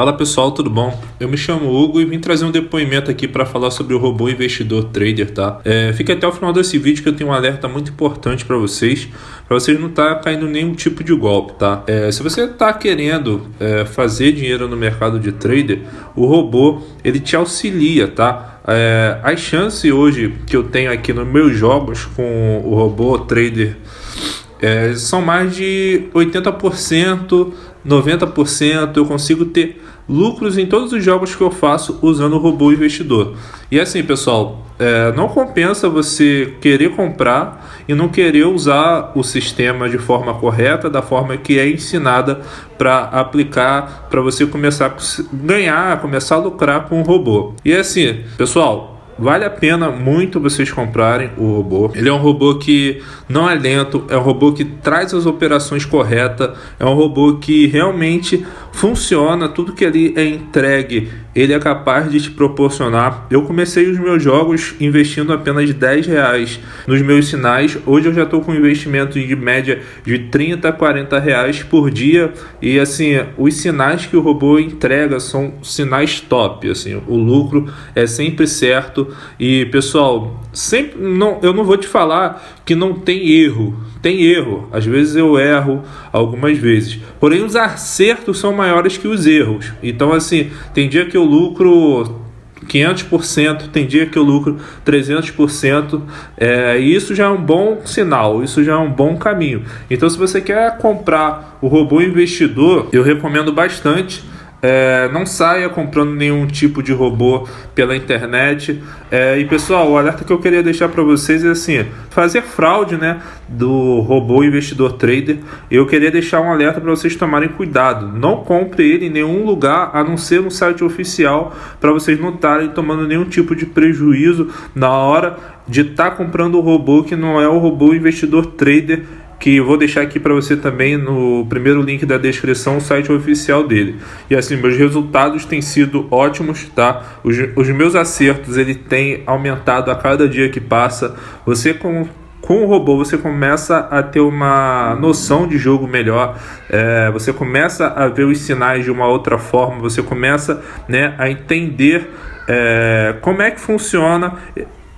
Fala pessoal, tudo bom? Eu me chamo Hugo e vim trazer um depoimento aqui para falar sobre o robô investidor trader, tá? É, fique até o final desse vídeo que eu tenho um alerta muito importante para vocês, para vocês não estar tá caindo nenhum tipo de golpe, tá? É, se você está querendo é, fazer dinheiro no mercado de trader, o robô ele te auxilia, tá? É, as chances hoje que eu tenho aqui nos meus jogos com o robô trader é, são mais de 80%, 90%. Eu consigo ter lucros em todos os jogos que eu faço usando o robô investidor. E assim, pessoal, é, não compensa você querer comprar e não querer usar o sistema de forma correta, da forma que é ensinada para aplicar, para você começar a ganhar, começar a lucrar com o robô. E assim, pessoal, Vale a pena muito vocês comprarem o robô. Ele é um robô que não é lento, é um robô que traz as operações corretas, é um robô que realmente funciona, tudo que ali é entregue, ele é capaz de te proporcionar. Eu comecei os meus jogos investindo apenas 10 reais nos meus sinais. Hoje eu já estou com investimento de média de 30 a 40 reais por dia. E assim, os sinais que o robô entrega são sinais top. Assim, o lucro é sempre certo. E pessoal, sempre não, eu não vou te falar que não tem erro. Tem erro. Às vezes eu erro algumas vezes. Porém, os acertos são maiores que os erros. Então, assim, tem dia que eu lucro 500%, tem dia que eu lucro 300%, é, e isso já é um bom sinal, isso já é um bom caminho. Então, se você quer comprar o robô investidor, eu recomendo bastante é, não saia comprando nenhum tipo de robô pela internet. É, e pessoal, o alerta que eu queria deixar para vocês é assim: fazer fraude né, do robô investidor trader. Eu queria deixar um alerta para vocês tomarem cuidado. Não compre ele em nenhum lugar a não ser no site oficial para vocês não estarem tomando nenhum tipo de prejuízo na hora de estar tá comprando o robô que não é o robô investidor trader que vou deixar aqui para você também no primeiro link da descrição o site oficial dele. E assim, meus resultados têm sido ótimos, tá? Os, os meus acertos ele tem aumentado a cada dia que passa. Você com com o robô você começa a ter uma noção de jogo melhor, é, você começa a ver os sinais de uma outra forma, você começa né, a entender é, como é que funciona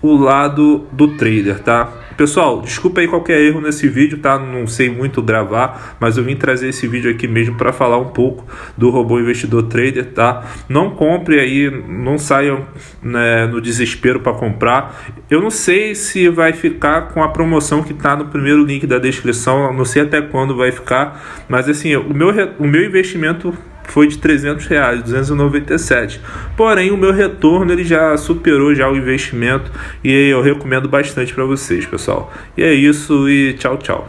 o lado do trader, tá? Pessoal, desculpa aí qualquer erro nesse vídeo, tá? Não sei muito gravar, mas eu vim trazer esse vídeo aqui mesmo para falar um pouco do robô investidor trader, tá? Não compre aí, não saiam né, no desespero para comprar. Eu não sei se vai ficar com a promoção que tá no primeiro link da descrição, não sei até quando vai ficar, mas assim, o meu, o meu investimento foi de 300 reais, 297. Porém, o meu retorno ele já superou já o investimento e eu recomendo bastante para vocês, pessoal. E é isso e tchau, tchau.